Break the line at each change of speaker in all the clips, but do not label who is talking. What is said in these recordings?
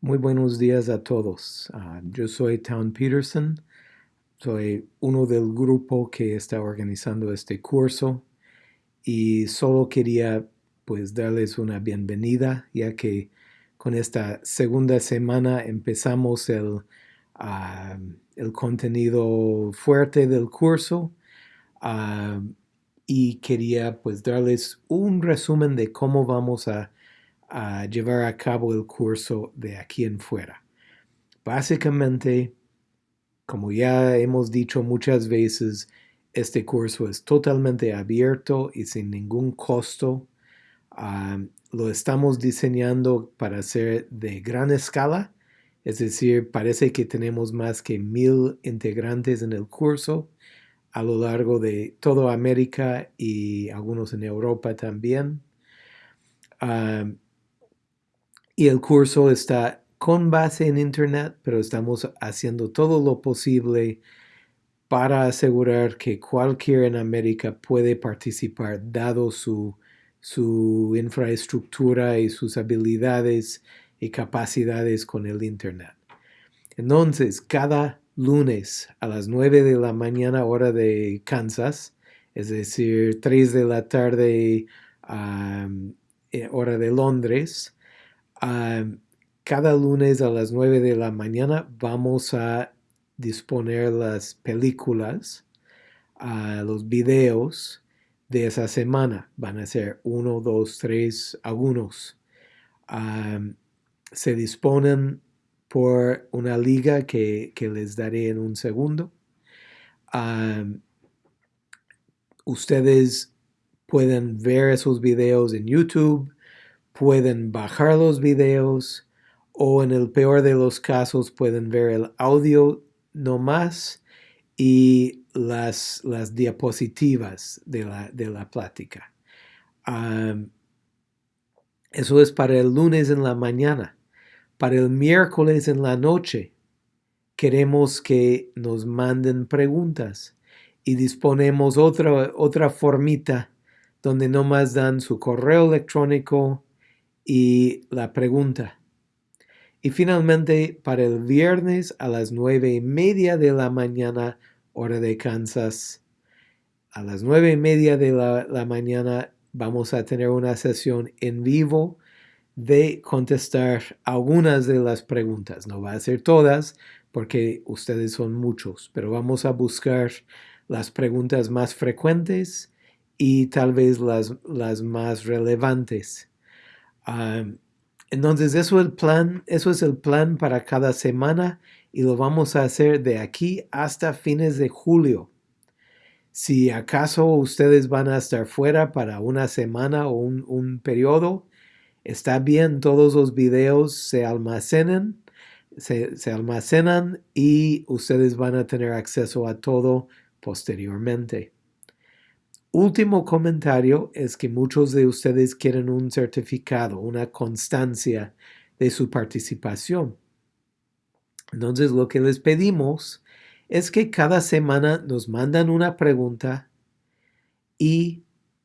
Muy buenos días a todos. Uh, yo soy Town Peterson. Soy uno del grupo que está organizando este curso y solo quería pues darles una bienvenida ya que con esta segunda semana empezamos el, uh, el contenido fuerte del curso uh, y quería pues darles un resumen de cómo vamos a a llevar a cabo el curso de aquí en fuera. Básicamente, como ya hemos dicho muchas veces, este curso es totalmente abierto y sin ningún costo. lo estamos diseñando para ser de gran escala, es decir, parece que tenemos más que mil integrantes en el curso a lo largo de toda América y algunos en Europa también. Y el curso está con base en Internet, pero estamos haciendo todo lo posible para asegurar que cualquiera en América puede participar dado su, su infraestructura y sus habilidades y capacidades con el Internet. Entonces, cada lunes a las 9 de la mañana hora de Kansas, es decir, 3 de la tarde eh, hora de Londres, cada lunes a las 9 de la mañana vamos a disponer las películas, los videos de esa semana. Van a ser uno, dos, tres, algunos. se disponen por una liga que, les daré en un segundo. ustedes pueden ver esos videos en YouTube pueden bajar los videos o en el peor de los casos pueden ver el audio nomás y las, las diapositivas de la, de la plática. eso es para el lunes en la mañana. Para el miércoles en la noche queremos que nos manden preguntas y disponemos otra, otra formita donde nomás dan su correo electrónico, y la pregunta. Y finalmente, para el viernes a las nueve y media de la mañana, hora de Kansas, a las nueve y media de la, mañana vamos a tener una sesión en vivo de contestar algunas de las preguntas. No va a ser todas porque ustedes son muchos, pero vamos a buscar las preguntas más frecuentes y tal vez las, las más relevantes entonces eso, el plan, eso es el plan para cada semana y lo vamos a hacer de aquí hasta fines de julio. Si acaso ustedes van a estar fuera para una semana o un, un periodo, está bien, todos los videos se almacenan, se, se almacenan y ustedes van a tener acceso a todo posteriormente. Último comentario es que muchos de ustedes quieren un certificado, una constancia de su participación. Entonces lo que les pedimos es que cada semana nos mandan una pregunta y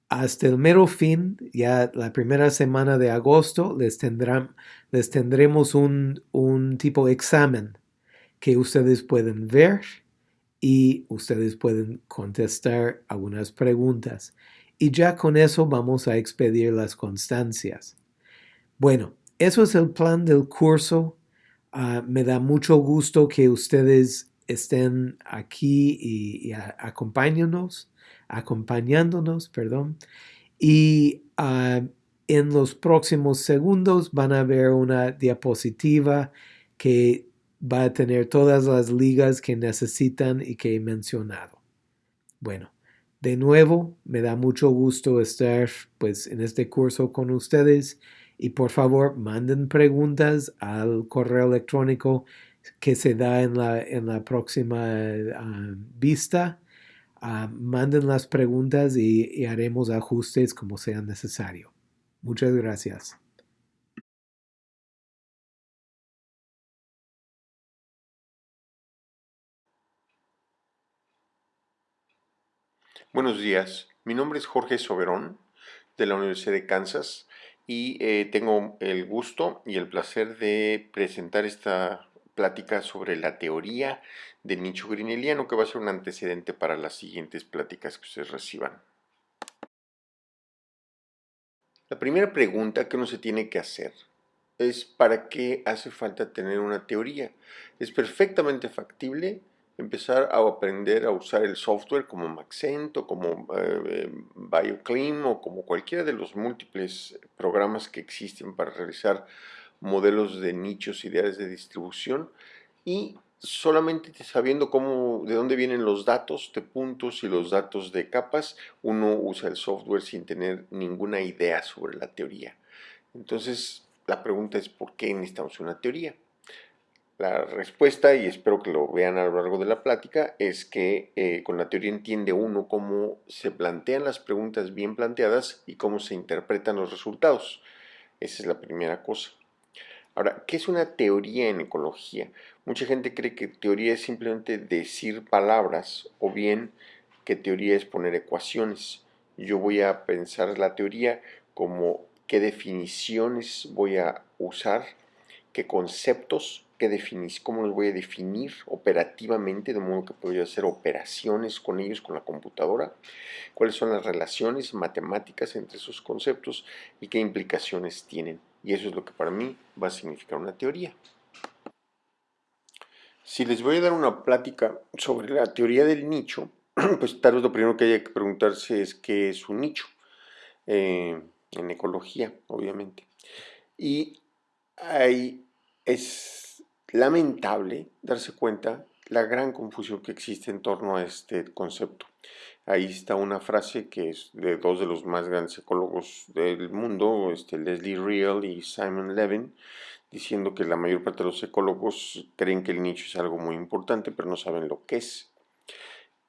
hasta el mero fin, ya la primera semana de agosto, les, tendremos un, un tipo de examen que ustedes pueden ver y ustedes pueden contestar algunas preguntas. Y ya con eso vamos a expedir las constancias. Bueno, eso es el plan del curso. Ah, me da mucho gusto que ustedes estén aquí y, acompañándonos, acompañándonos, perdón. Y ah, en los próximos segundos van a ver una diapositiva que va a tener todas las ligas que necesitan y que he mencionado. Bueno, de nuevo, me da mucho gusto estar pues en este curso con ustedes y por favor manden preguntas al correo electrónico que se da en la, en la próxima ah, vista. Ah, manden las preguntas y haremos ajustes como sea necesario. Muchas gracias.
Buenos días, mi nombre es Jorge Soberón de la Universidad de Kansas y eh, tengo el gusto y el placer de presentar esta plática sobre la teoría del nicho grineliano que va a ser un antecedente para las siguientes pláticas que ustedes reciban. La primera pregunta que uno se tiene que hacer es ¿para qué hace falta tener una teoría? Es perfectamente factible empezar a aprender a usar el software como Maxent o como eh, BioClim o como cualquiera de los múltiples programas que existen para realizar modelos de nichos ideales de distribución y solamente sabiendo cómo, de dónde vienen los datos de puntos y los datos de capas, uno usa el software sin tener ninguna idea sobre la teoría. Entonces, la pregunta es ¿por qué necesitamos una teoría? La respuesta, y espero que lo vean a lo largo de la plática, es que eh, con la teoría entiende uno cómo se plantean las preguntas bien planteadas y cómo se interpretan los resultados. Esa es la primera cosa. Ahora, ¿qué es una teoría en ecología? Mucha gente cree que teoría es simplemente decir palabras o bien que teoría es poner ecuaciones. Yo voy a pensar la teoría como qué definiciones voy a usar, qué conceptos cómo los voy a definir operativamente, de modo que puedo hacer operaciones con ellos, con la computadora, cuáles son las relaciones matemáticas entre esos conceptos y qué implicaciones tienen. Y eso es lo que para mí va a significar una teoría. Si les voy a dar una plática sobre la teoría del nicho, pues tal vez lo primero que haya que preguntarse es qué es un nicho, eh, en ecología, obviamente. Y ahí es lamentable darse cuenta la gran confusión que existe en torno a este concepto. Ahí está una frase que es de dos de los más grandes ecólogos del mundo, este Leslie Real y Simon Levin, diciendo que la mayor parte de los ecólogos creen que el nicho es algo muy importante, pero no saben lo que es.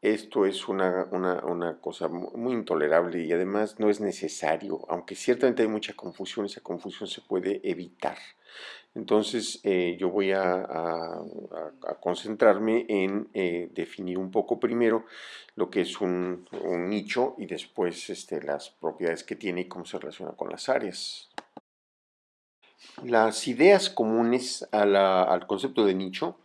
Esto es una, una, cosa muy intolerable y además no es necesario, aunque ciertamente hay mucha confusión, esa confusión se puede evitar. Entonces eh, yo voy a, concentrarme en eh, definir un poco primero lo que es un, nicho y después este, las propiedades que tiene y cómo se relaciona con las áreas. Las ideas comunes al concepto de nicho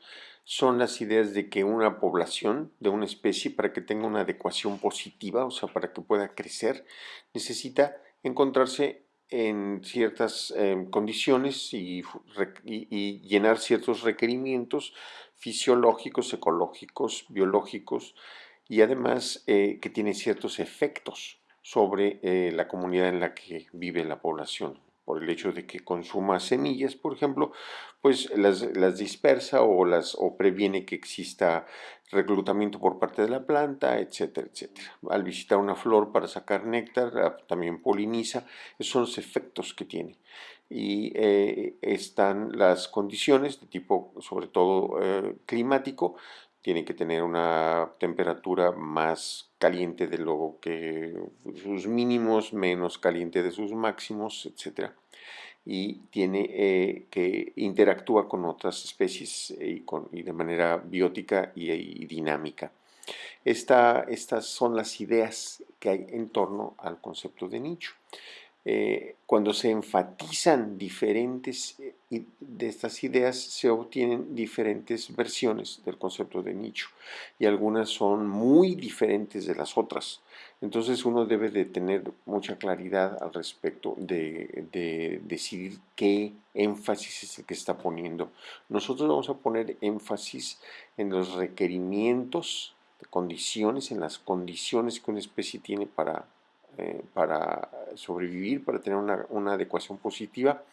son las ideas de que una población de una especie, para que tenga una adecuación positiva, o sea, para que pueda crecer, necesita encontrarse en ciertas em, condiciones y, llenar ciertos requerimientos fisiológicos, ecológicos, biológicos y además eh, que tiene ciertos efectos sobre eh, la comunidad en la que vive la población por el hecho de que consuma semillas, por ejemplo, pues las, dispersa o, las, o previene que exista reclutamiento por parte de la planta, etcétera, etcétera. Al visitar una flor para sacar néctar, ah, también poliniza, esos son los efectos que tiene. Y eh, están las condiciones de tipo, sobre todo eh, climático, tiene que tener una temperatura más caliente de lo que sus mínimos, menos caliente de sus máximos, etc. Y tiene eh, que interactúa con otras especies y, de manera biótica y, dinámica. estas son las ideas que hay en torno al concepto de nicho. Eh, cuando se enfatizan diferentes eh, de estas ideas, se obtienen diferentes versiones del concepto de nicho y algunas son muy diferentes de las otras. Entonces uno debe de tener mucha claridad al respecto de, de decidir qué énfasis es el que está poniendo. Nosotros vamos a poner énfasis en los requerimientos, condiciones, en las condiciones que una especie tiene para eh, para sobrevivir, para tener una, adecuación positiva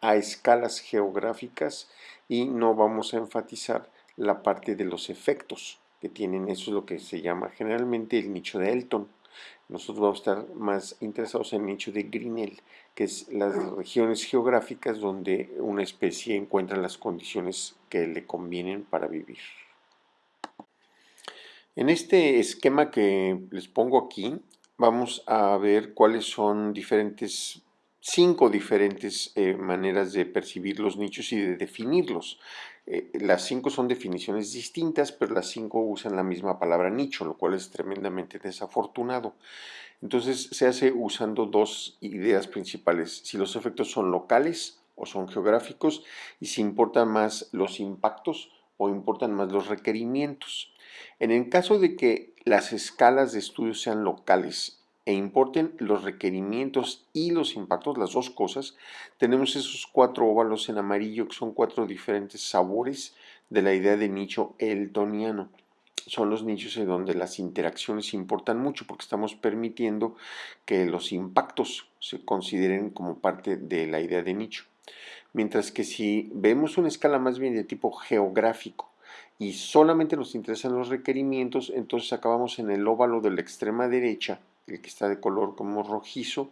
a escalas geográficas y no vamos a enfatizar la parte de los efectos que tienen, eso es lo que se llama generalmente el nicho de Elton. Nosotros vamos a estar más interesados en el nicho de Grinnell, que es las regiones geográficas donde una especie encuentra las condiciones que le convienen para vivir. En este esquema que les pongo aquí, vamos a ver cuáles son diferentes cinco diferentes eh, maneras de percibir los nichos y de definirlos. Eh, las cinco son definiciones distintas, pero las cinco usan la misma palabra nicho, lo cual es tremendamente desafortunado. Entonces se hace usando dos ideas principales, si los efectos son locales o son geográficos y si importan más los impactos o importan más los requerimientos. En el caso de que las escalas de estudio sean locales e importen los requerimientos y los impactos, las dos cosas, tenemos esos cuatro óvalos en amarillo que son cuatro diferentes sabores de la idea de nicho eltoniano. Son los nichos en donde las interacciones importan mucho porque estamos permitiendo que los impactos se consideren como parte de la idea de nicho. Mientras que si vemos una escala más bien de tipo geográfico y solamente nos interesan los requerimientos, entonces acabamos en el óvalo de la extrema derecha el que está de color como rojizo,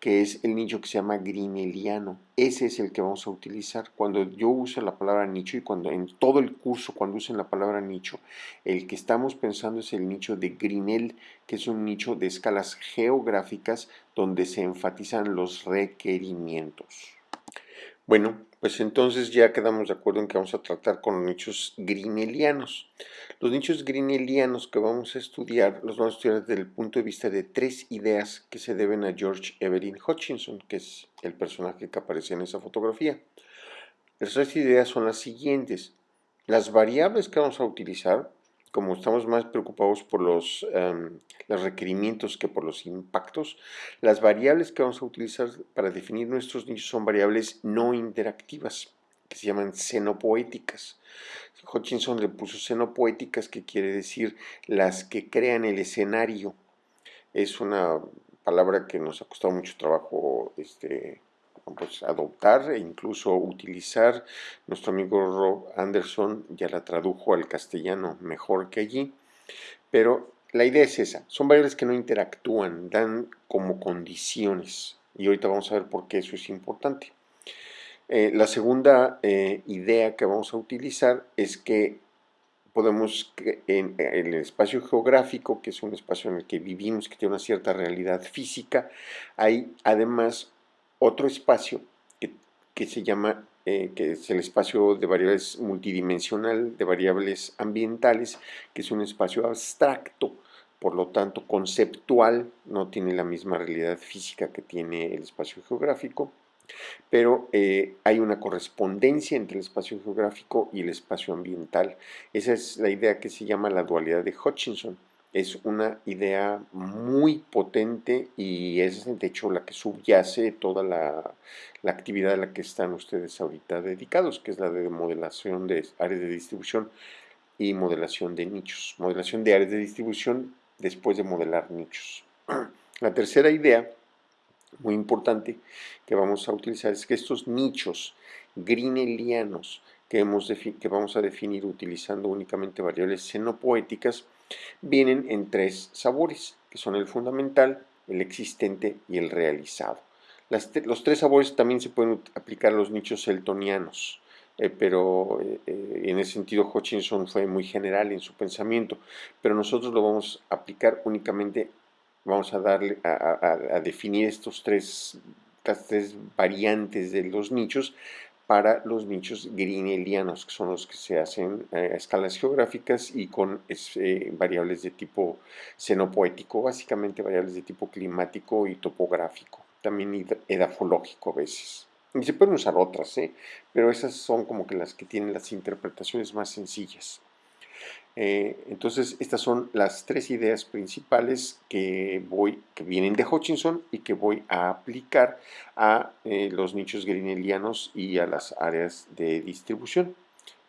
que es el nicho que se llama grineliano. Ese es el que vamos a utilizar. Cuando yo uso la palabra nicho y cuando en todo el curso, cuando usen la palabra nicho, el que estamos pensando es el nicho de Grinel, que es un nicho de escalas geográficas donde se enfatizan los requerimientos. Bueno, pues entonces ya quedamos de acuerdo en que vamos a tratar con nichos grinelianos. Los nichos grinelianos que vamos a estudiar los vamos a estudiar desde el punto de vista de tres ideas que se deben a George Evelyn Hutchinson, que es el personaje que aparece en esa fotografía. Las tres ideas son las siguientes. Las variables que vamos a utilizar como estamos más preocupados por los, em, los, requerimientos que por los impactos, las variables que vamos a utilizar para definir nuestros nichos son variables no interactivas, que se llaman xenopoéticas. Hutchinson le puso xenopoéticas, que quiere decir las que crean el escenario. Es una palabra que nos ha costado mucho trabajo este, pues, adoptar e incluso utilizar. Nuestro amigo Rob Anderson ya la tradujo al castellano mejor que allí, pero la idea es esa, son variables que no interactúan, dan como condiciones y ahorita vamos a ver por qué eso es importante. Eh, la segunda eh, idea que vamos a utilizar es que podemos, en, en, el espacio geográfico, que es un espacio en el que vivimos, que tiene una cierta realidad física, hay además otro espacio que, se llama, eh, que es el espacio de variables multidimensional, de variables ambientales, que es un espacio abstracto, por lo tanto conceptual, no tiene la misma realidad física que tiene el espacio geográfico, pero eh, hay una correspondencia entre el espacio geográfico y el espacio ambiental. Esa es la idea que se llama la dualidad de Hutchinson es una idea muy potente y es de hecho la que subyace toda la, actividad a la que están ustedes ahorita dedicados, que es la de modelación de áreas de distribución y modelación de nichos. Modelación de áreas de distribución después de modelar nichos. La tercera idea, muy importante, que vamos a utilizar es que estos nichos grinelianos que, hemos que vamos a definir utilizando únicamente variables xenopoéticas, vienen en tres sabores, que son el fundamental, el existente y el realizado. los tres sabores también se pueden aplicar a los nichos eltonianos, eh, pero eh, eh, en ese sentido Hutchinson fue muy general en su pensamiento, pero nosotros lo vamos a aplicar únicamente, vamos a darle a, definir estos tres, estas tres variantes de los nichos para los nichos grinelianos, que son los que se hacen a escalas geográficas y con eh, variables de tipo xenopoético, básicamente variables de tipo climático y topográfico, también edafológico a veces. Y se pueden usar otras, ¿eh? pero esas son como que las que tienen las interpretaciones más sencillas. Eh, entonces, estas son las tres ideas principales que, voy, que vienen de Hutchinson y que voy a aplicar a eh, los nichos grinelianos y a las áreas de distribución.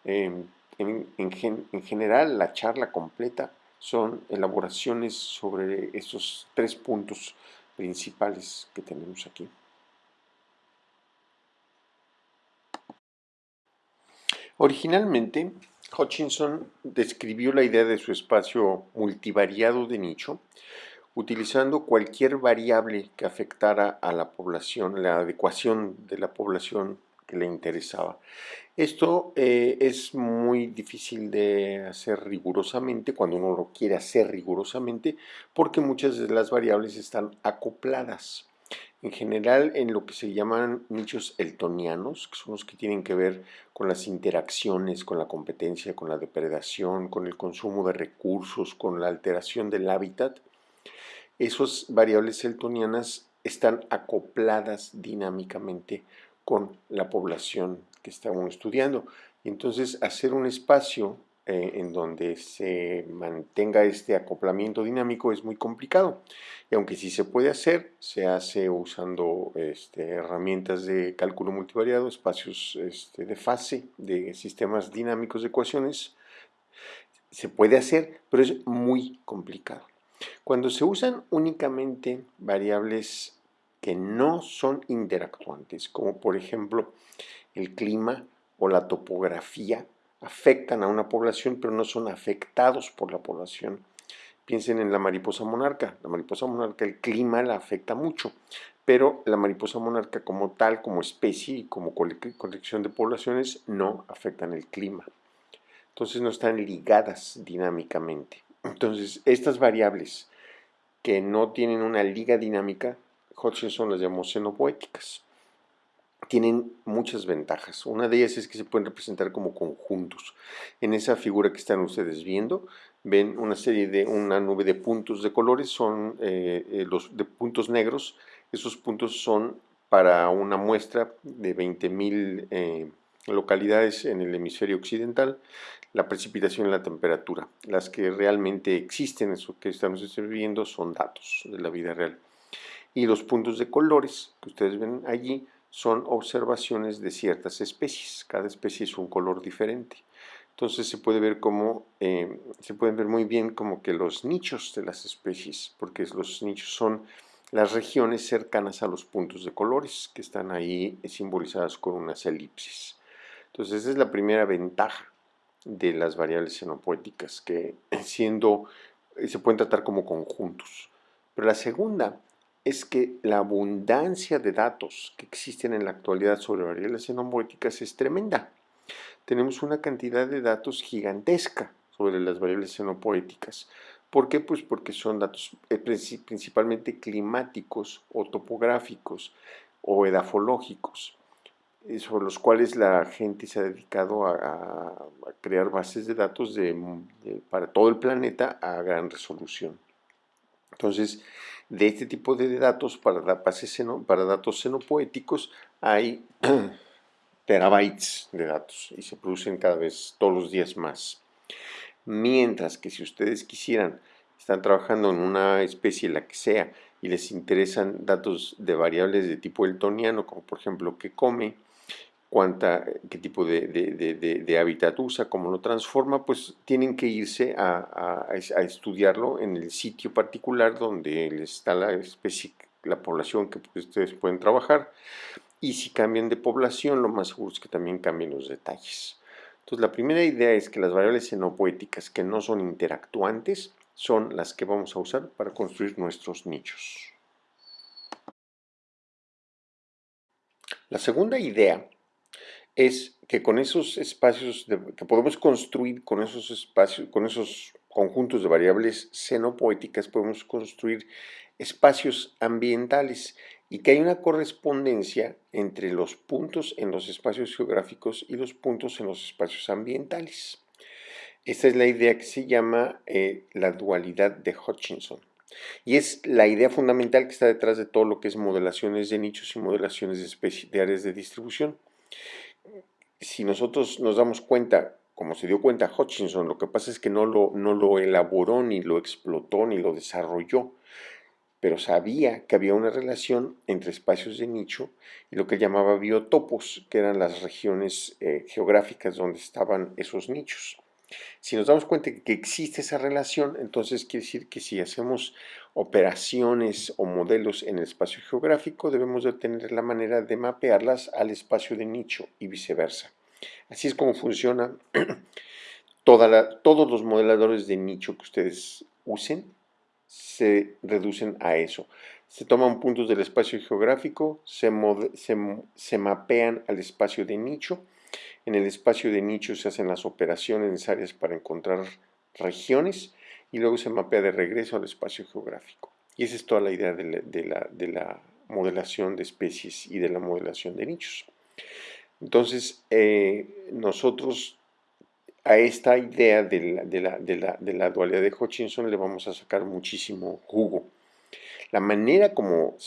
Em, en, en, general, la charla completa son elaboraciones sobre estos tres puntos principales que tenemos aquí. Originalmente, Hutchinson describió la idea de su espacio multivariado de nicho utilizando cualquier variable que afectara a la población, la adecuación de la población que le interesaba. Esto eh, es muy difícil de hacer rigurosamente cuando uno lo quiere hacer rigurosamente porque muchas de las variables están acopladas. En general en lo que se llaman nichos eltonianos, que son los que tienen que ver con las interacciones, con la competencia, con la depredación, con el consumo de recursos, con la alteración del hábitat, esas variables eltonianas están acopladas dinámicamente con la población que estamos estudiando. Entonces, hacer un espacio eh, en donde se mantenga este acoplamiento dinámico es muy complicado. Y aunque sí se puede hacer, se hace usando este, herramientas de cálculo multivariado, espacios este, de fase, de sistemas dinámicos de ecuaciones. Se puede hacer, pero es muy complicado. Cuando se usan únicamente variables que no son interactuantes, como por ejemplo el clima o la topografía, afectan a una población, pero no son afectados por la población. Piensen en la mariposa monarca. La mariposa monarca, el clima la afecta mucho, pero la mariposa monarca como tal, como especie y como colección de poblaciones, no afectan el clima. Entonces no están ligadas dinámicamente. Entonces, estas variables que no tienen una liga dinámica, Hutchinson las llamó xenopoéticas tienen muchas ventajas. Una de ellas es que se pueden representar como conjuntos. En esa figura que están ustedes viendo, ven una serie de, una nube de puntos de colores, son eh, eh, los de puntos negros. Esos puntos son para una muestra de 20.000 eh, localidades en el hemisferio occidental, la precipitación y la temperatura. Las que realmente existen, eso que estamos viendo, son datos de la vida real. Y los puntos de colores que ustedes ven allí son observaciones de ciertas especies. Cada especie es un color diferente. Entonces se puede ver como, eh, se pueden ver muy bien como que los nichos de las especies, porque los nichos son las regiones cercanas a los puntos de colores que están ahí simbolizadas con unas elipsis. Entonces esa es la primera ventaja de las variables xenopoéticas, que siendo, se pueden tratar como conjuntos. Pero la segunda es que la abundancia de datos que existen en la actualidad sobre variables xenopoéticas es tremenda. Tenemos una cantidad de datos gigantesca sobre las variables xenopoéticas. ¿Por qué? Pues porque son datos eh, principalmente climáticos o topográficos o edafológicos, eh, sobre los cuales la gente se ha dedicado a, crear bases de datos para todo el planeta a gran resolución. Entonces, de este tipo de datos para, datos xenopoéticos hay terabytes de datos y se producen cada vez todos los días más. Mientras que si ustedes quisieran, están trabajando en una especie, la que sea, y les interesan datos de variables de tipo eltoniano, como por ejemplo qué come, cuánta, qué tipo de, hábitat usa, cómo lo transforma, pues tienen que irse a, estudiarlo en el sitio particular donde está la especie, la población que ustedes pueden trabajar. Y si cambian de población, lo más seguro es que también cambien los detalles. Entonces, la primera idea es que las variables xenopoéticas que no son interactuantes son las que vamos a usar para construir nuestros nichos. La segunda idea es que con esos espacios que podemos construir con esos espacios, con esos conjuntos de variables xenopoéticas, podemos construir espacios ambientales y que hay una correspondencia entre los puntos en los espacios geográficos y los puntos en los espacios ambientales. Esta es la idea que se llama eh, la dualidad de Hutchinson. Y es la idea fundamental que está detrás de todo lo que es modelaciones de nichos y modelaciones de, de áreas de distribución si nosotros nos damos cuenta, como se dio cuenta Hutchinson, lo que pasa es que no lo, no lo elaboró, ni lo explotó, ni lo desarrolló, pero sabía que había una relación entre espacios de nicho y lo que llamaba biotopos, que eran las regiones eh, geográficas donde estaban esos nichos. Si nos damos cuenta que existe esa relación, entonces quiere decir que si hacemos operaciones o modelos en el espacio geográfico, debemos de tener la manera de mapearlas al espacio de nicho y viceversa. Así es como funciona todos los modeladores de nicho que ustedes usen, se reducen a eso. Se toman puntos del espacio geográfico, se, se mapean al espacio de nicho en el espacio de nicho se hacen las operaciones necesarias para encontrar regiones y luego se mapea de regreso al espacio geográfico. Y esa es toda la idea de la, modelación de especies y de la modelación de nichos. Entonces, eh, nosotros a esta idea de la, dualidad de Hutchinson le vamos a sacar muchísimo jugo. La manera como,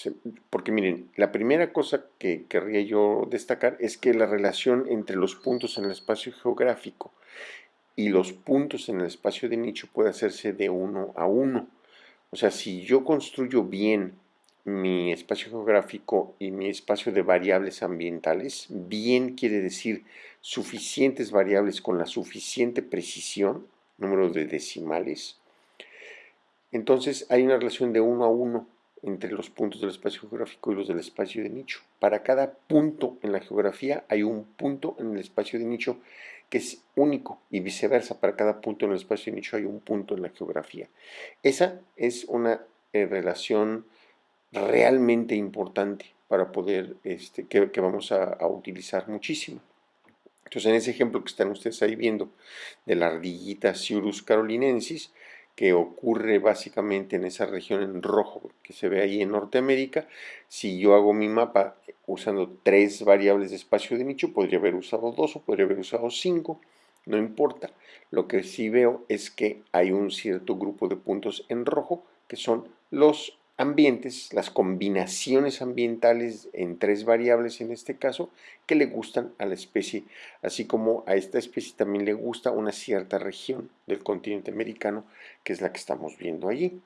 porque miren, la primera cosa que querría yo destacar es que la relación entre los puntos en el espacio geográfico y los puntos en el espacio de nicho puede hacerse de uno a uno. O sea, si yo construyo bien mi espacio geográfico y mi espacio de variables ambientales, bien quiere decir suficientes variables con la suficiente precisión, número de decimales, entonces hay una relación de uno a uno entre los puntos del espacio geográfico y los del espacio de nicho. Para cada punto en la geografía hay un punto en el espacio de nicho que es único y viceversa. Para cada punto en el espacio de nicho hay un punto en la geografía. Esa es una eh, relación realmente importante para poder, este, que, vamos a, utilizar muchísimo. Entonces, en ese ejemplo que están ustedes ahí viendo de la ardillita Ciurus carolinensis, que ocurre básicamente en esa región en rojo que se ve ahí en Norteamérica, si yo hago mi mapa usando tres variables de espacio de nicho, podría haber usado dos o podría haber usado cinco, no importa. Lo que sí veo es que hay un cierto grupo de puntos en rojo que son los ambientes, las combinaciones ambientales en tres variables en este caso, que le gustan a la especie, así como a esta especie también le gusta una cierta región del continente americano, que es la que estamos viendo allí.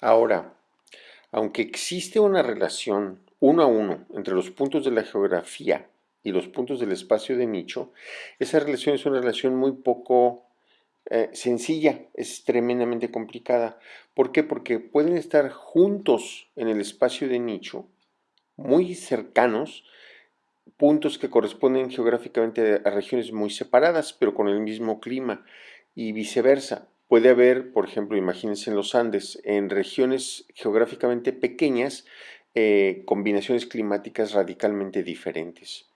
Ahora, aunque existe una relación uno a uno entre los puntos de la geografía y los puntos del espacio de nicho, esa relación es una relación muy poco eh, sencilla, es tremendamente complicada. ¿Por qué? Porque pueden estar juntos en el espacio de nicho, muy cercanos, puntos que corresponden geográficamente a regiones muy separadas, pero con el mismo clima, y viceversa. Puede haber, por ejemplo, imagínense en los Andes, en regiones geográficamente pequeñas, eh, combinaciones climáticas radicalmente diferentes.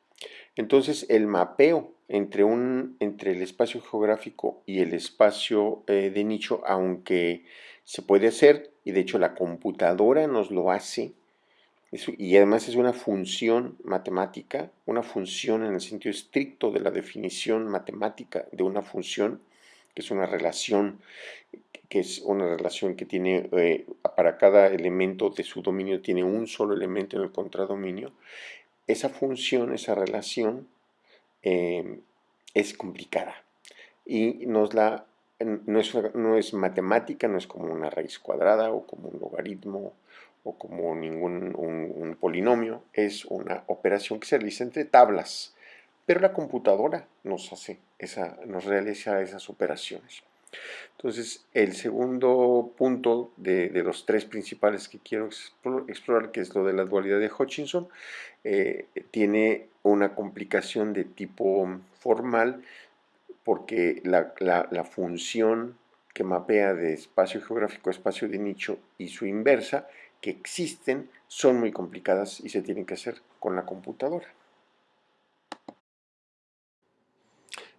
Entonces, el mapeo entre, un, entre el espacio geográfico y el espacio eh, de nicho, aunque se puede hacer, y de hecho la computadora nos lo hace, y además es una función matemática, una función en el sentido estricto de la definición matemática de una función, que es una relación, que es una relación que tiene, eh, para cada elemento de su dominio, tiene un solo elemento en el contradominio, esa función, esa relación, em, es complicada y nos la, no, es, no es matemática, no es como una raíz cuadrada o como un logaritmo o como ningún un, polinomio, es una operación que se realiza entre tablas, pero la computadora nos hace esa, nos realiza esas operaciones. Entonces, el segundo punto de, los tres principales que quiero explorar, que es lo de la dualidad de Hutchinson, eh, tiene una complicación de tipo formal porque la, función que mapea de espacio geográfico a espacio de nicho y su inversa, que existen, son muy complicadas y se tienen que hacer con la computadora.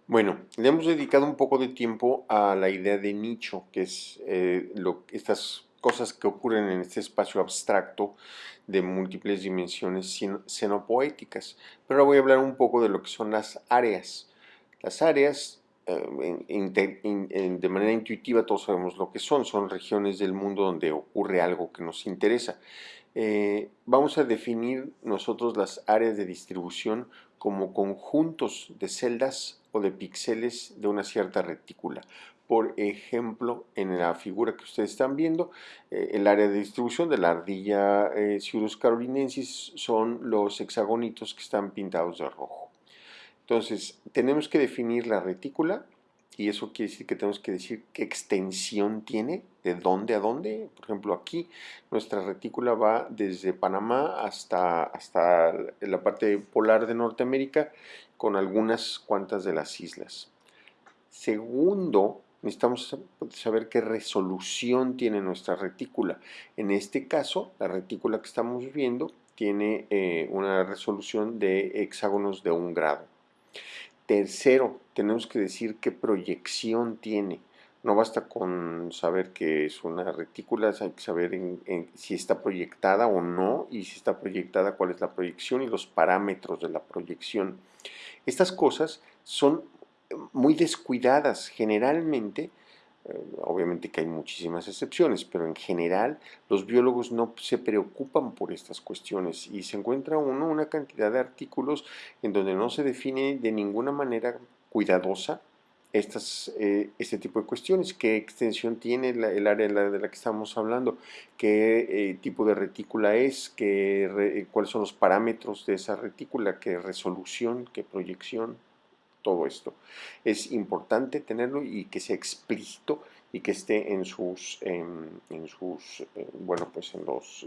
Bueno, le hemos dedicado un poco de tiempo a la idea de nicho, que es eh, estas cosas que ocurren en este espacio abstracto de múltiples dimensiones xenopoéticas. Pero ahora voy a hablar un poco de lo que son las áreas. Las áreas, eh, de manera intuitiva todos sabemos lo que son, son regiones del mundo donde ocurre algo que nos interesa. Eh, vamos a definir nosotros las áreas de distribución como conjuntos de celdas o de píxeles de una cierta retícula. Por ejemplo, en la figura que ustedes están viendo, eh, el área de distribución de la ardilla eh, carolinensis son los hexagonitos que están pintados de rojo. Entonces, tenemos que definir la retícula y eso quiere decir que tenemos que decir qué extensión tiene, de dónde a dónde. Por ejemplo, aquí nuestra retícula va desde Panamá hasta, hasta la parte polar de Norteamérica con algunas cuantas de las islas. Segundo, necesitamos saber qué resolución tiene nuestra retícula. En este caso, la retícula que estamos viendo tiene eh, una resolución de hexágonos de un grado. Tercero, tenemos que decir qué proyección tiene. No basta con saber que es una retícula, hay que saber si está proyectada o no, y si está proyectada, cuál es la proyección y los parámetros de la proyección. Estas cosas son muy descuidadas generalmente, eh, obviamente que hay muchísimas excepciones, pero en general los biólogos no se preocupan por estas cuestiones y se encuentra uno una cantidad de artículos en donde no se define de ninguna manera cuidadosa estas, eh, este tipo de cuestiones, qué extensión tiene el área de la, que estamos hablando, qué eh, tipo de retícula es, qué, cuáles son los parámetros de esa retícula, qué resolución, qué proyección, todo esto. Es importante tenerlo y que sea explícito y que esté en sus, en, sus eh, bueno, pues en los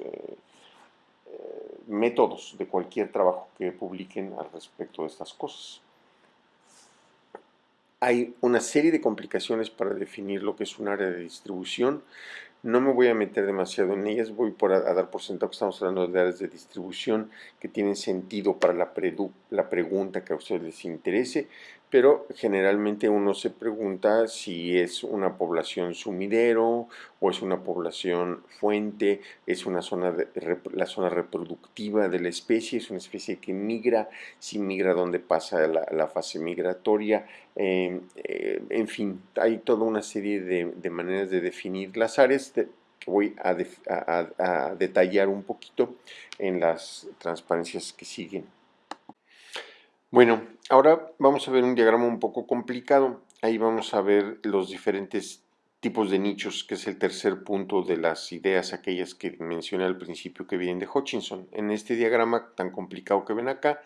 métodos de cualquier trabajo que publiquen al respecto de estas cosas hay una serie de complicaciones para definir lo que es un área de distribución. No me voy a meter demasiado en ellas, voy por a, dar por sentado que estamos hablando de áreas de distribución que tienen sentido para la, la pregunta que a ustedes les interese pero generalmente uno se pregunta si es una población sumidero o es una población fuente, es una zona la zona reproductiva de la especie, es una especie que migra, si migra donde pasa la, fase migratoria, em, eh, en fin, hay toda una serie de, maneras de definir las áreas que voy a detallar un poquito en las transparencias que siguen. Bueno, ahora vamos a ver un diagrama un poco complicado. Ahí vamos a ver los diferentes tipos de nichos, que es el tercer punto de las ideas, aquellas que mencioné al principio que vienen de Hutchinson. En este diagrama tan complicado que ven acá,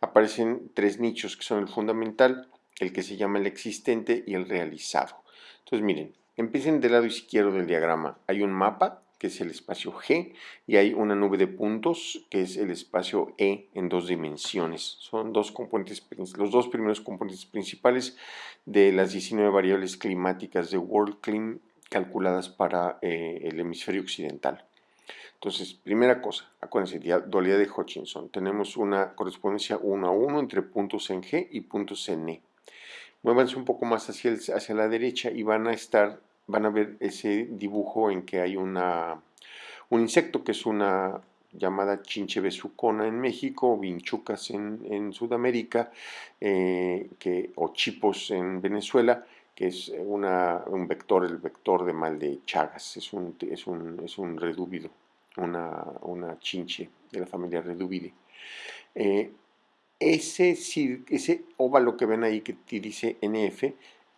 aparecen tres nichos que son el fundamental, el que se llama el existente y el realizado. Entonces miren, empiecen del lado izquierdo del diagrama. Hay un mapa que es el espacio G, y hay una nube de puntos, que es el espacio E en dos dimensiones. Son dos componentes, los dos primeros componentes principales de las 19 variables climáticas de WorldClim calculadas para eh, el hemisferio occidental. Entonces, primera cosa, acuérdense, dualidad de Hutchinson. Tenemos una correspondencia 1 a 1 entre puntos en G y puntos en E. Muévanse un poco más hacia, hacia la derecha y van a estar van a ver ese dibujo en que hay una, un insecto que es una llamada chinche besucona en México, vinchucas en, Sudamérica, eh, o chipos en Venezuela, que es una, un vector, el vector de mal de Chagas, es un, es un, es un redúvido, una, una, chinche de la familia redúvide. Eh, ese, ese óvalo que ven ahí que dice NF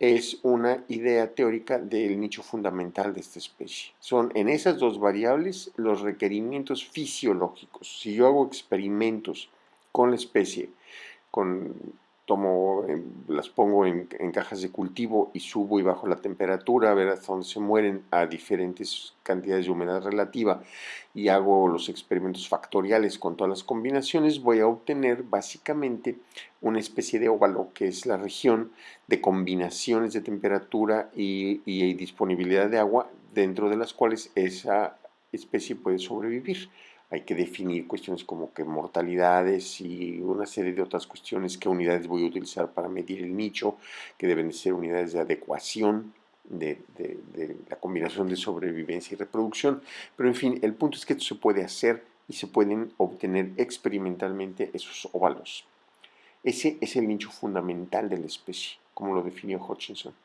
es una idea teórica del nicho fundamental de esta especie. Son en esas dos variables los requerimientos fisiológicos. Si yo hago experimentos con la especie, con tomo, eh, las pongo en, cajas de cultivo y subo y bajo la temperatura a ver hasta dónde se mueren a diferentes cantidades de humedad relativa y hago los experimentos factoriales con todas las combinaciones, voy a obtener básicamente una especie de óvalo que es la región de combinaciones de temperatura y disponibilidad de agua dentro de las cuales esa especie puede sobrevivir hay que definir cuestiones como que mortalidades y una serie de otras cuestiones, qué unidades voy a utilizar para medir el nicho, que deben ser unidades de adecuación de, la combinación de sobrevivencia y reproducción. Pero en fin, el punto es que esto se puede hacer y se pueden obtener experimentalmente esos óvalos. Ese es el nicho fundamental de la especie, como lo definió Hutchinson.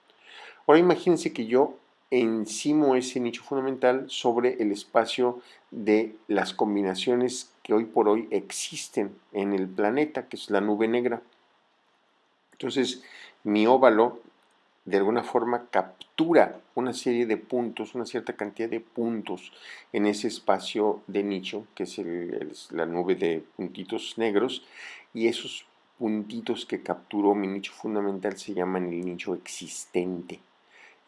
Ahora imagínense que yo encimo ese nicho fundamental sobre el espacio de las combinaciones que hoy por hoy existen en el planeta, que es la nube negra. Entonces, mi óvalo de alguna forma captura una serie de puntos, una cierta cantidad de puntos en ese espacio de nicho, que es la nube de puntitos negros, y esos puntitos que capturó mi nicho fundamental se llaman el nicho existente.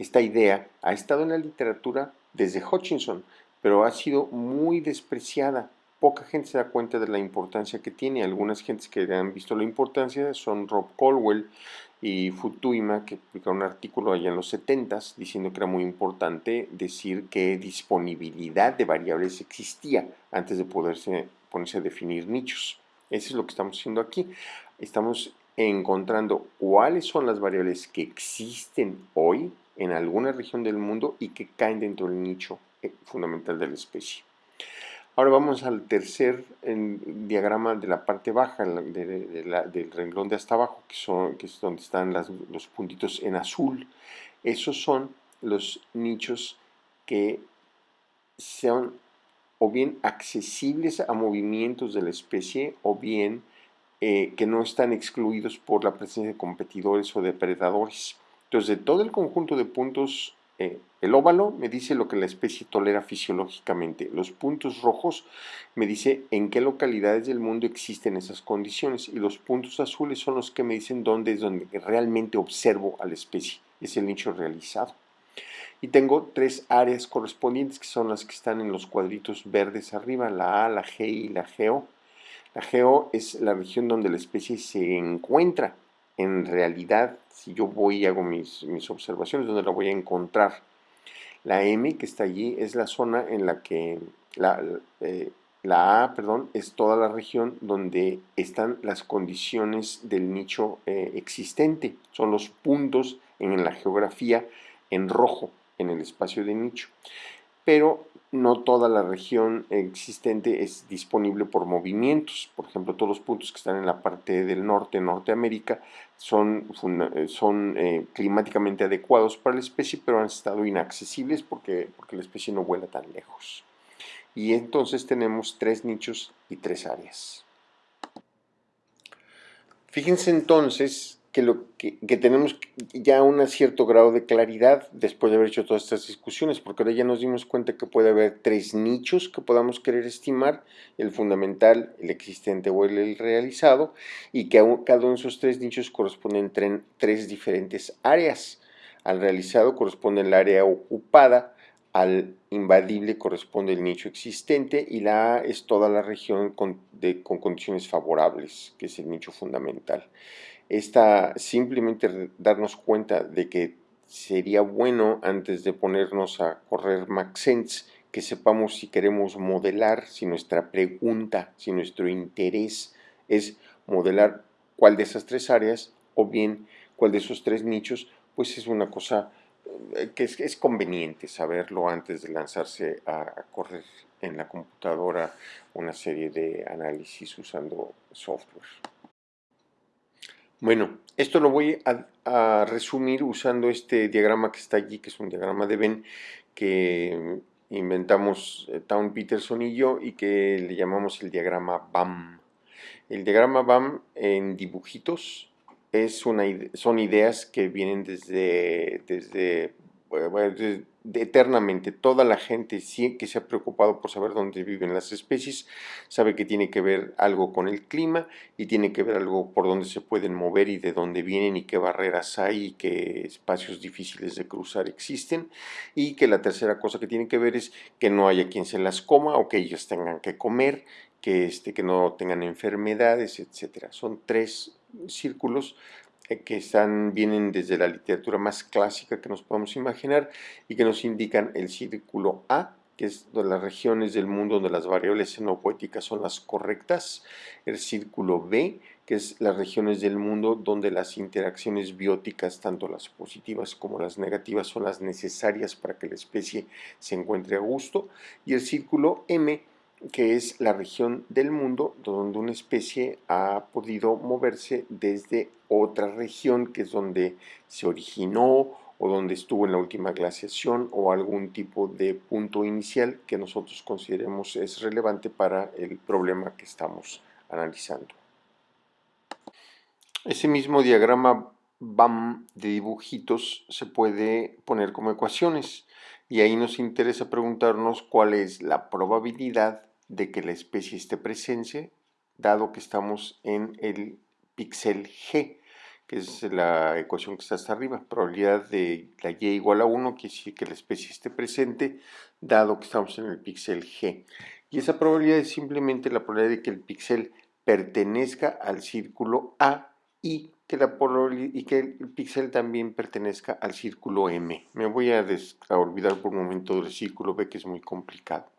Esta idea ha estado en la literatura desde Hutchinson, pero ha sido muy despreciada. Poca gente se da cuenta de la importancia que tiene. Algunas gentes que han visto la importancia son Rob Colwell y Futuima, que publicaron un artículo allá en los 70s diciendo que era muy importante decir qué disponibilidad de variables existía antes de poderse ponerse a definir nichos. Eso es lo que estamos haciendo aquí. Estamos encontrando cuáles son las variables que existen hoy en alguna región del mundo y que caen dentro del nicho eh, fundamental de la especie. Ahora vamos al tercer diagrama de la parte baja del renglón de hasta abajo, que, son, es donde están los puntitos en azul. Esos son los nichos que sean o bien accesibles a movimientos de la especie o bien eh, que no están excluidos por la presencia de competidores o depredadores. Entonces, de todo el conjunto de puntos, eh, el óvalo me dice lo que la especie tolera fisiológicamente. Los puntos rojos me dice en qué localidades del mundo existen esas condiciones. Y los puntos azules son los que me dicen dónde es donde realmente observo a la especie. Es el nicho realizado. Y tengo tres áreas correspondientes que son las que están en los cuadritos verdes arriba, la A, la G y la GO. La geo es la región donde la especie se encuentra. En realidad, si yo voy y hago mis, observaciones, donde la voy a encontrar. La M, que está allí, es la zona en la que la, eh, A, perdón, es toda la región donde están las condiciones del nicho eh, existente. Son los puntos en la geografía en rojo en el espacio de nicho. Pero no toda la región existente es disponible por movimientos. Por ejemplo, todos los puntos que están en la parte del norte, Norteamérica, son, son eh, climáticamente adecuados para la especie, pero han estado inaccesibles porque, porque la especie no vuela tan lejos. Y entonces tenemos tres nichos y tres áreas. Fíjense entonces que, lo, que, tenemos ya un cierto grado de claridad después de haber hecho todas estas discusiones, porque ahora ya nos dimos cuenta que puede haber tres nichos que podamos querer estimar, el fundamental, el existente o el, realizado, y que cada uno de esos tres nichos corresponden a tres diferentes áreas. Al realizado corresponde el área ocupada, al invadible corresponde el nicho existente y la A es toda la región con, con condiciones favorables, que es el nicho fundamental esta simplemente darnos cuenta de que sería bueno antes de ponernos a correr MaxSense que sepamos si queremos modelar, si nuestra pregunta, si nuestro interés es modelar cuál de esas tres áreas o bien cuál de esos tres nichos, pues es una cosa eh, que es, conveniente saberlo antes de lanzarse a, a correr en la computadora una serie de análisis usando software. Bueno, esto lo voy a, resumir usando este diagrama que está allí, que es un diagrama de Venn que inventamos eh, Town Peterson y yo y que le llamamos el diagrama BAM. El diagrama BAM en dibujitos es una, son ideas que vienen desde, desde, desde eternamente. Toda la gente que se ha preocupado por saber dónde viven las especies sabe que tiene que ver algo con el clima y tiene que ver algo por dónde se pueden mover y de dónde vienen y qué barreras hay y qué espacios difíciles de cruzar existen y que la tercera cosa que tiene que ver es que no haya quien se las coma o que ellos tengan que comer que, este, que no tengan enfermedades, etcétera. Son tres círculos que están, vienen desde la literatura más clásica que nos podemos imaginar y que nos indican el círculo A, que es de las regiones del mundo donde las variables xenopoéticas son las correctas, el círculo B, que es las regiones del mundo donde las interacciones bióticas, tanto las positivas como las negativas, son las necesarias para que la especie se encuentre a gusto, y el círculo M, que es la región del mundo donde una especie ha podido moverse desde otra región, que es donde se originó o donde estuvo en la última glaciación o algún tipo de punto inicial que nosotros consideremos es relevante para el problema que estamos analizando. Ese mismo diagrama BAM de dibujitos se puede poner como ecuaciones y ahí nos interesa preguntarnos cuál es la probabilidad de que la especie esté presente, dado que estamos en el píxel G, que es la ecuación que está hasta arriba. Probabilidad de la Y igual a 1 quiere decir que la especie esté presente, dado que estamos en el píxel G. Y esa probabilidad es simplemente la probabilidad de que el píxel pertenezca al círculo A y que, la y que el píxel también pertenezca al círculo M. Me voy a, a olvidar por un momento del círculo B, que es muy complicado.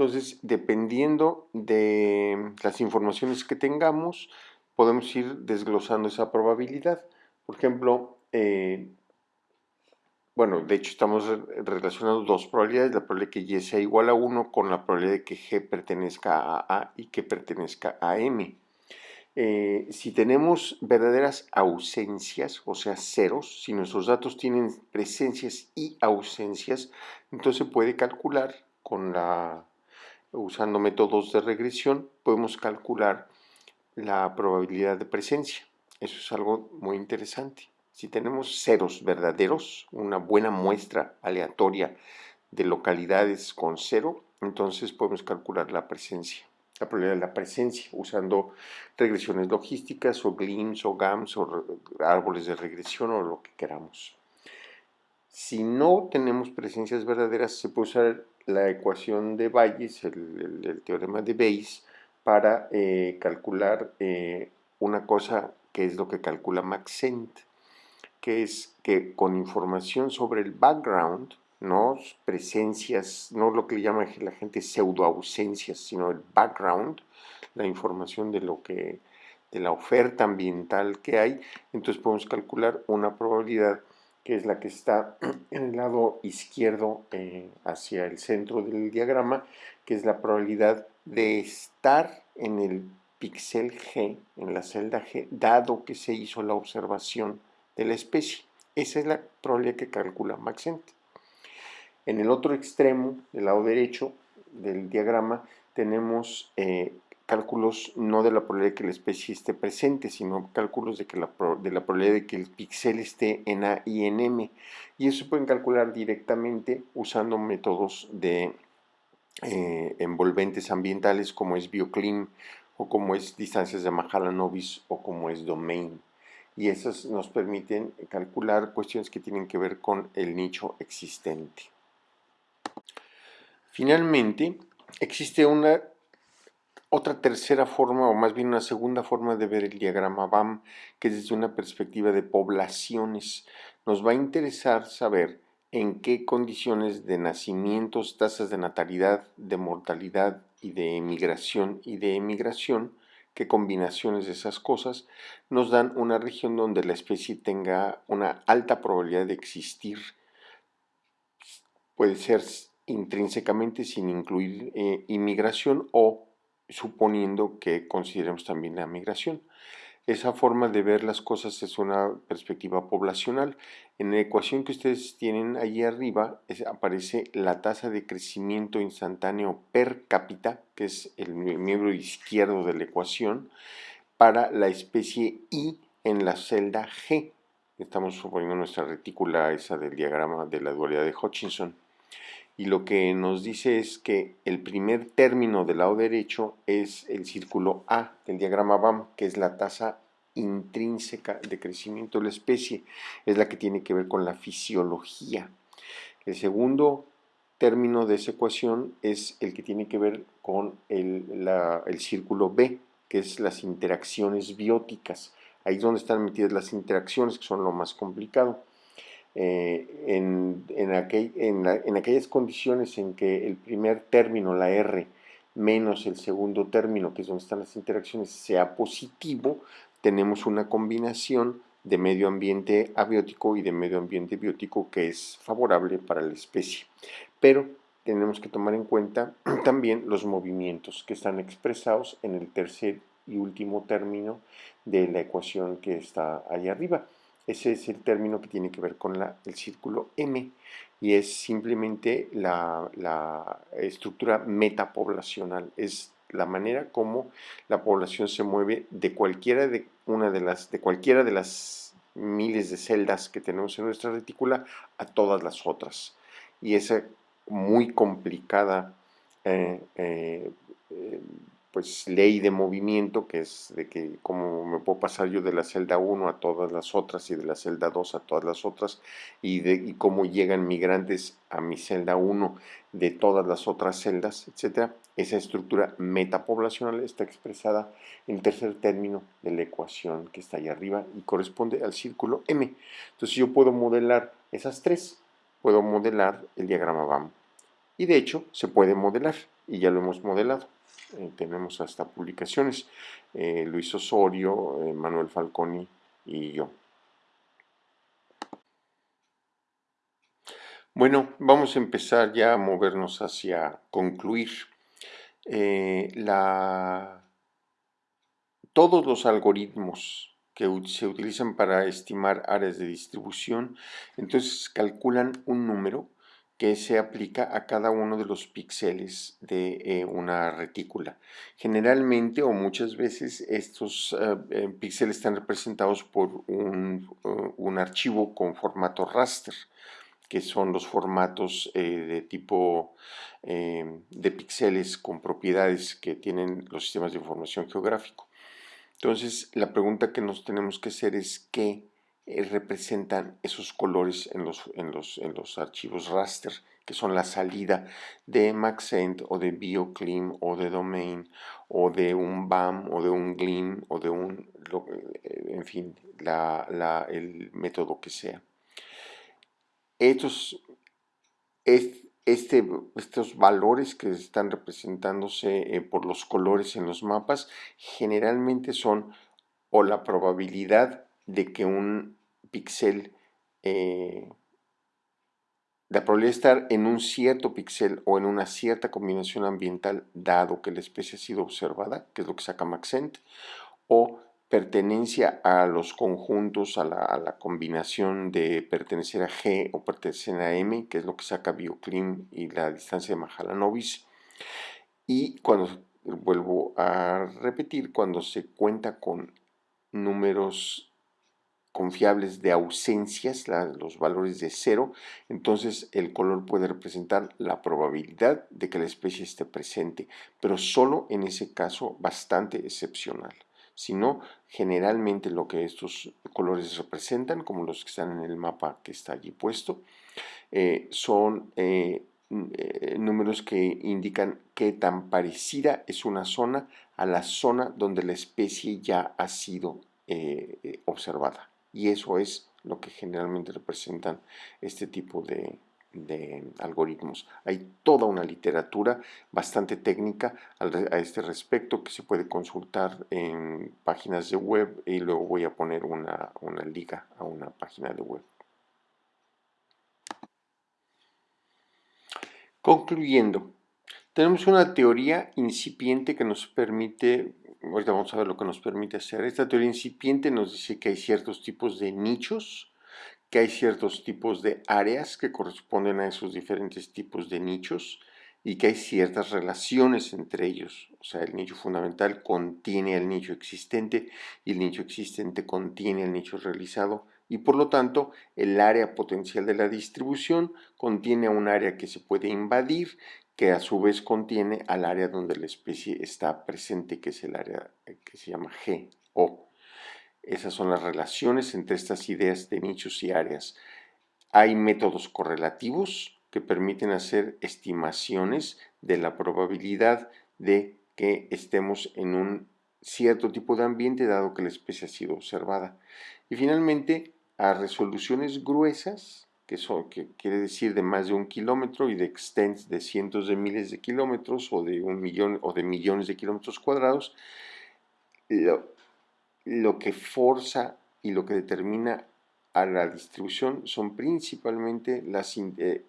Entonces, dependiendo de las informaciones que tengamos, podemos ir desglosando esa probabilidad. Por ejemplo, eh, bueno, de hecho estamos relacionando dos probabilidades, la probabilidad de que Y sea igual a 1 con la probabilidad de que G pertenezca a A y que pertenezca a M. Eh, si tenemos verdaderas ausencias, o sea, ceros, si nuestros datos tienen presencias y ausencias, entonces puede calcular con la, usando métodos de regresión, podemos calcular la probabilidad de presencia. Eso es algo muy interesante. Si tenemos ceros verdaderos, una buena muestra aleatoria de localidades con cero, entonces podemos calcular la presencia, la probabilidad de la presencia usando regresiones logísticas o GLIMS o GAMS o árboles de regresión o lo que queramos. Si no tenemos presencias verdaderas, se puede usar la ecuación de Bayes, el, teorema de Bayes, para eh, calcular eh, una cosa que es lo que calcula Maxent que es que con información sobre el background, no presencias, no lo que llama la gente pseudoausencias, sino el background, la información de lo que de la oferta ambiental que hay, entonces podemos calcular una probabilidad que es la que está en el lado izquierdo eh, hacia el centro del diagrama, que es la probabilidad de estar en el píxel G, en la celda G, dado que se hizo la observación de la especie. Esa es la probabilidad que calcula Maxent. En el otro extremo, del lado derecho del diagrama, tenemos eh, cálculos no de la probabilidad de que la especie esté presente, sino cálculos de, que la, de la probabilidad de que el píxel esté en A y en M. Y eso se pueden calcular directamente usando métodos de eh, envolventes ambientales como es BioClim o como es distancias de Mahalanobis o como es Domain y esas nos permiten calcular cuestiones que tienen que ver con el nicho existente. Finalmente, existe una otra tercera forma, o más bien una segunda forma de ver el diagrama BAM, que es desde una perspectiva de poblaciones. Nos va a interesar saber en qué condiciones de nacimientos, tasas de natalidad, de mortalidad y de emigración y de emigración qué combinaciones de esas cosas nos dan una región donde la especie tenga una alta probabilidad de existir. Puede ser intrínsecamente sin incluir eh, inmigración o suponiendo que consideremos también la migración. Esa forma de ver las cosas es una perspectiva poblacional. En la ecuación que ustedes tienen ahí arriba aparece la tasa de crecimiento instantáneo per cápita, que es el miembro izquierdo de la ecuación, para la especie I en la celda G. Estamos suponiendo nuestra retícula esa del diagrama de la dualidad de Hutchinson. Y lo que nos dice es que el primer término del lado derecho es el círculo A del diagrama BAM, que es la tasa intrínseca de crecimiento de la especie, es la que tiene que ver con la fisiología. El segundo término de esa ecuación es el que tiene que ver con el, círculo B, que es las interacciones bióticas. Ahí es donde están metidas las interacciones, que son lo más complicado. Eh, en, en, en, aquellas condiciones en que el primer término, la R, menos el segundo término, que es donde están las interacciones, sea positivo, tenemos una combinación de medio ambiente abiótico y de medio ambiente biótico que es favorable para la especie. Pero tenemos que tomar en cuenta también los movimientos que están expresados en el tercer y último término de la ecuación que está ahí arriba. Ese es el término que tiene que ver con el círculo M y es simplemente la, la estructura metapoblacional, es la manera como la población se mueve de cualquiera de una de las de cualquiera de las miles de celdas que tenemos en nuestra retícula a todas las otras. Y esa muy complicada eh, eh, eh, pues ley de movimiento, que es de que como me puedo pasar yo de la celda 1 a todas las otras y de la celda 2 a todas las otras, y de y cómo llegan migrantes a mi celda 1 de todas las otras celdas, etcétera. Esa estructura metapoblacional está expresada en tercer término de la ecuación que está ahí arriba y corresponde al círculo M. Entonces yo puedo modelar esas tres, puedo modelar el diagrama BAM. Y de hecho se puede modelar, y ya lo hemos modelado. Eh, tenemos hasta publicaciones, eh, Luis Osorio, eh, Manuel Falconi y yo. Bueno, vamos a empezar ya a movernos hacia concluir. La... Todos los algoritmos que se utilizan para estimar áreas de distribución, entonces calculan un número que se aplica a cada uno de los píxeles de eh, una retícula. Generalmente o muchas veces estos eh, píxeles están representados por un, un archivo con formato raster que son los formatos eh, de tipo eh, de píxeles con propiedades que tienen los sistemas de información geográfico. Entonces, la pregunta que nos tenemos que hacer es qué eh, representan esos colores en los, en, los, en los archivos raster, que son la salida de Maxent o de BioClim o de Domain o de un BAM o de un GLIM o de un, en fin, el método que sea. Estos, este, estos valores que están representándose eh, por los colores en los mapas generalmente son o la probabilidad de que un píxel, eh, la probabilidad de estar en un cierto píxel o en una cierta combinación ambiental dado que la especie ha sido observada, que es lo que saca Maxent, o pertenencia a los conjuntos, a la, combinación de pertenecer a G o pertenecer a M, que es lo que saca Bioclim y la distancia de Mahalanobis. Y cuando, vuelvo a repetir, cuando se cuenta con números confiables de ausencias, los valores de cero, entonces el color puede representar la probabilidad de que la especie esté presente, pero solo en ese caso bastante excepcional sino generalmente lo que estos colores representan, como los que están en el mapa que está allí puesto, eh, son eh, eh, números que indican qué tan parecida es una zona a la zona donde la especie ya ha sido observada. Y eso es lo que generalmente representan este tipo de, algoritmos. Hay toda una literatura bastante técnica a este respecto que se puede consultar en páginas de web y luego voy a poner una, una liga a una página de web. Concluyendo, tenemos una teoría incipiente que nos permite, ahorita vamos a ver lo que nos permite hacer. Esta teoría incipiente nos dice que hay ciertos tipos de nichos que hay ciertos tipos de áreas que corresponden a esos diferentes tipos de nichos y que hay ciertas relaciones entre ellos. O sea, el nicho fundamental contiene al nicho existente y el nicho existente contiene al nicho realizado y por lo tanto el área potencial de la distribución contiene un área que se puede invadir que a su vez contiene al área donde la especie está presente, que es el área que se llama G o esas son las relaciones entre estas ideas de nichos y áreas. Hay métodos correlativos que permiten hacer estimaciones de la probabilidad de que estemos en un cierto tipo de ambiente dado que la especie ha sido observada. Y finalmente, a resoluciones gruesas, que, son, que quiere decir de más de un kilómetro y de extents de cientos de miles de kilómetros o de un millón o de millones de kilómetros cuadrados, lo que forza y lo que determina a la distribución son principalmente las, eh,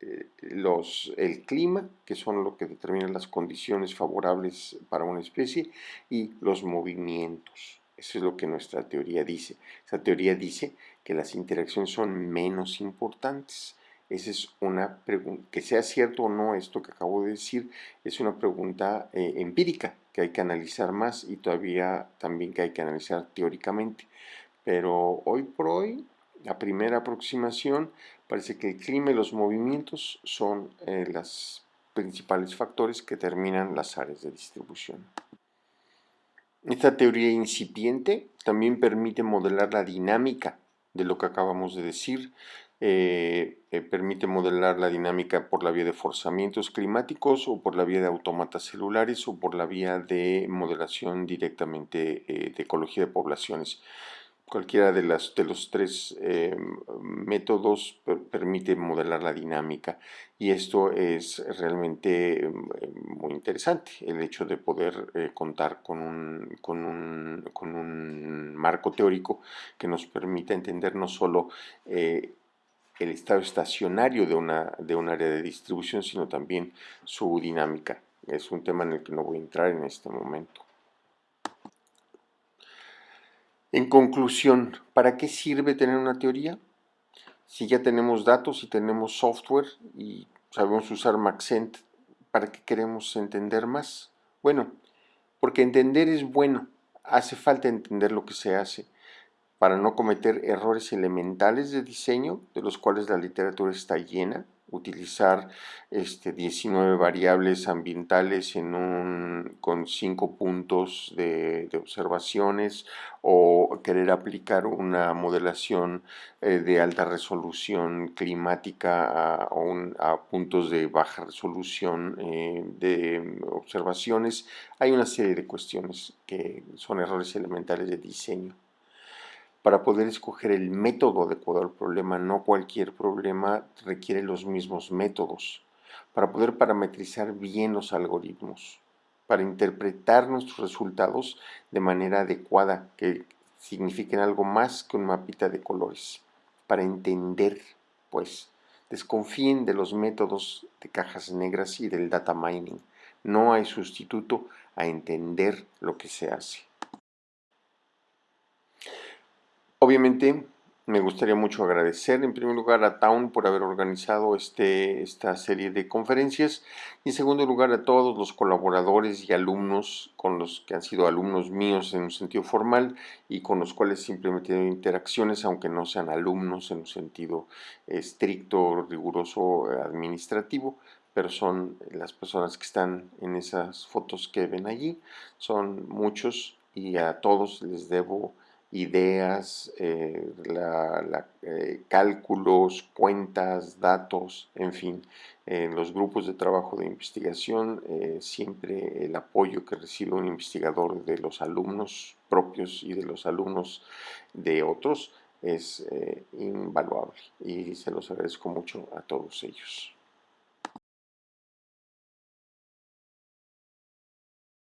eh, los, el clima, que son lo que determinan las condiciones favorables para una especie, y los movimientos. Eso es lo que nuestra teoría dice. Esa teoría dice que las interacciones son menos importantes. Esa es una pregunta, que sea cierto o no esto que acabo de decir, es una pregunta eh, empírica que hay que analizar más y todavía también que hay que analizar teóricamente. Pero hoy por hoy, la primera aproximación parece que el clima y los movimientos son eh, los principales factores que determinan las áreas de distribución. Esta teoría incipiente también permite modelar la dinámica de lo que acabamos de decir, eh, eh, permite modelar la dinámica por la vía de forzamientos climáticos o por la vía de autómatas celulares o por la vía de modelación directamente eh, de ecología de poblaciones. Cualquiera de, las, de los tres métodos permite modelar la dinámica y esto es realmente muy interesante, el hecho de poder contar con un, con, un, con un, marco teórico que nos permita entender no solo el estado estacionario de, una, de un área de distribución, sino también su dinámica. Es un tema en el que no voy a entrar en este momento. En conclusión, ¿para qué sirve tener una teoría? Si ya tenemos datos y tenemos software y sabemos usar Maxent, ¿para qué queremos entender más? Bueno, porque entender es bueno, hace falta entender lo que se hace para no cometer errores elementales de diseño, de los cuales la literatura está llena, utilizar este, 19 variables ambientales en un, con 5 puntos de, observaciones o querer aplicar una modelación eh, de alta resolución climática a, a, puntos de baja resolución eh, de observaciones. Hay una serie de cuestiones que son errores elementales de diseño para poder escoger el método adecuado al problema. No cualquier problema requiere los mismos métodos. Para poder parametrizar bien los algoritmos, para interpretar nuestros resultados de manera adecuada, que signifiquen algo más que un mapita de colores. Para entender, pues, desconfíen de los métodos de cajas negras y del data mining. No hay sustituto a entender lo que se hace. Obviamente me gustaría mucho agradecer en primer lugar a Town por haber organizado este, esta serie de conferencias. Y en segundo lugar a todos los colaboradores y alumnos con los que han sido alumnos míos en un sentido formal y con los cuales simplemente he tenido interacciones aunque no sean alumnos en un sentido estricto, riguroso, administrativo pero son las personas que están en esas fotos que ven allí, son muchos y a todos les debo ideas, eh, eh, cálculos, cuentas, datos, en fin, en los grupos de trabajo de investigación, eh, siempre el apoyo que recibe un investigador de los alumnos propios y de los alumnos de otros es invaluable y se los agradezco mucho a todos ellos.